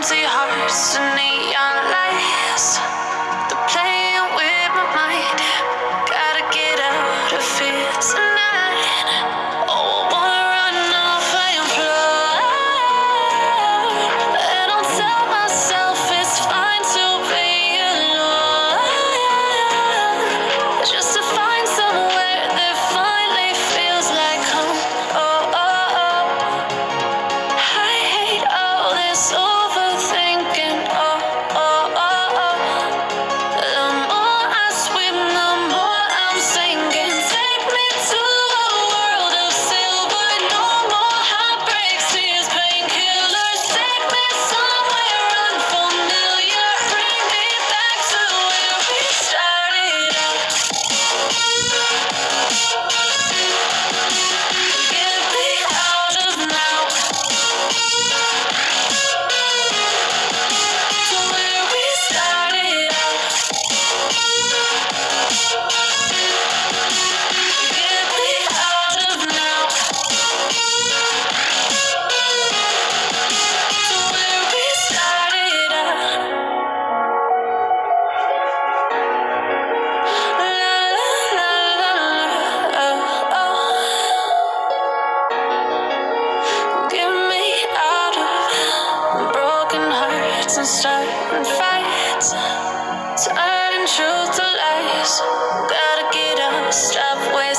empty hearts and neon lights. and starting fights, turning truth to lies. Gotta get up, stop waiting.